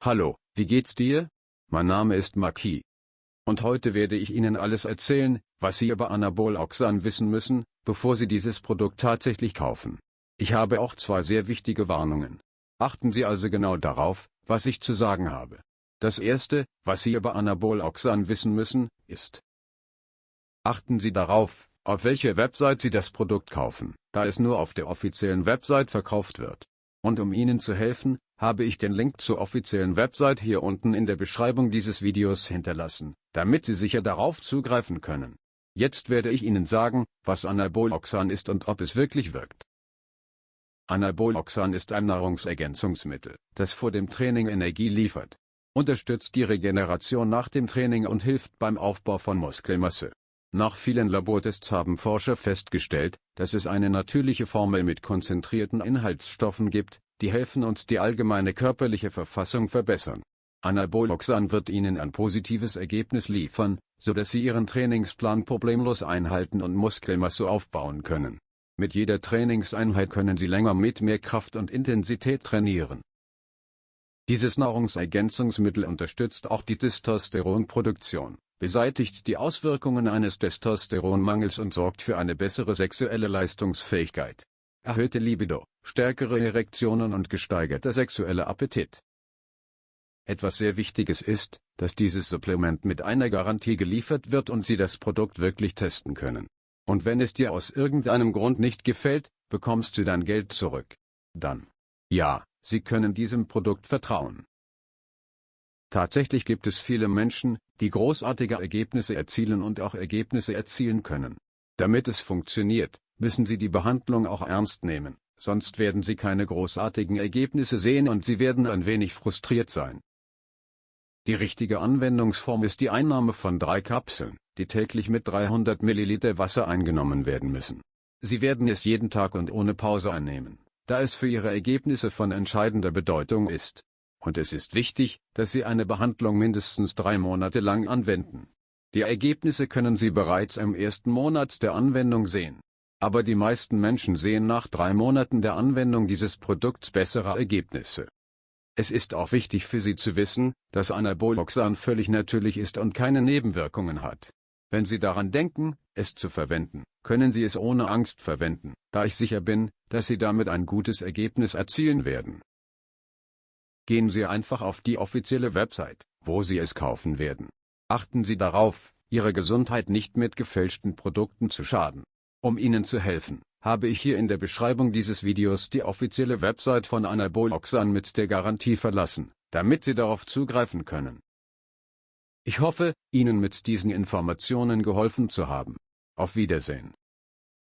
Hallo, wie geht's dir? Mein Name ist Maki. Und heute werde ich Ihnen alles erzählen, was Sie über Anabol-Oxan wissen müssen, bevor Sie dieses Produkt tatsächlich kaufen. Ich habe auch zwei sehr wichtige Warnungen. Achten Sie also genau darauf, was ich zu sagen habe. Das erste, was Sie über Anabol-Oxan wissen müssen, ist Achten Sie darauf, auf welcher Website Sie das Produkt kaufen, da es nur auf der offiziellen Website verkauft wird. Und um Ihnen zu helfen, habe ich den Link zur offiziellen Website hier unten in der Beschreibung dieses Videos hinterlassen, damit Sie sicher darauf zugreifen können. Jetzt werde ich Ihnen sagen, was Anaboloxan ist und ob es wirklich wirkt. Anaboloxan ist ein Nahrungsergänzungsmittel, das vor dem Training Energie liefert, unterstützt die Regeneration nach dem Training und hilft beim Aufbau von Muskelmasse. Nach vielen Labortests haben Forscher festgestellt, dass es eine natürliche Formel mit konzentrierten Inhaltsstoffen gibt, die helfen uns die allgemeine körperliche Verfassung verbessern. Anaboloxan wird Ihnen ein positives Ergebnis liefern, so dass Sie Ihren Trainingsplan problemlos einhalten und Muskelmasse aufbauen können. Mit jeder Trainingseinheit können Sie länger mit mehr Kraft und Intensität trainieren. Dieses Nahrungsergänzungsmittel unterstützt auch die Testosteronproduktion beseitigt die Auswirkungen eines Testosteronmangels und sorgt für eine bessere sexuelle Leistungsfähigkeit, erhöhte Libido, stärkere Erektionen und gesteigerter sexueller Appetit. Etwas sehr Wichtiges ist, dass dieses Supplement mit einer Garantie geliefert wird und Sie das Produkt wirklich testen können. Und wenn es dir aus irgendeinem Grund nicht gefällt, bekommst du dein Geld zurück. Dann. Ja, Sie können diesem Produkt vertrauen. Tatsächlich gibt es viele Menschen, die großartige Ergebnisse erzielen und auch Ergebnisse erzielen können. Damit es funktioniert, müssen Sie die Behandlung auch ernst nehmen, sonst werden Sie keine großartigen Ergebnisse sehen und Sie werden ein wenig frustriert sein. Die richtige Anwendungsform ist die Einnahme von drei Kapseln, die täglich mit 300 Milliliter Wasser eingenommen werden müssen. Sie werden es jeden Tag und ohne Pause einnehmen, da es für Ihre Ergebnisse von entscheidender Bedeutung ist und es ist wichtig, dass Sie eine Behandlung mindestens drei Monate lang anwenden. Die Ergebnisse können Sie bereits im ersten Monat der Anwendung sehen. Aber die meisten Menschen sehen nach drei Monaten der Anwendung dieses Produkts bessere Ergebnisse. Es ist auch wichtig für Sie zu wissen, dass Anaboloxan völlig natürlich ist und keine Nebenwirkungen hat. Wenn Sie daran denken, es zu verwenden, können Sie es ohne Angst verwenden, da ich sicher bin, dass Sie damit ein gutes Ergebnis erzielen werden. Gehen Sie einfach auf die offizielle Website, wo Sie es kaufen werden. Achten Sie darauf, Ihre Gesundheit nicht mit gefälschten Produkten zu schaden. Um Ihnen zu helfen, habe ich hier in der Beschreibung dieses Videos die offizielle Website von Anaboloxan mit der Garantie verlassen, damit Sie darauf zugreifen können. Ich hoffe, Ihnen mit diesen Informationen geholfen zu haben. Auf Wiedersehen.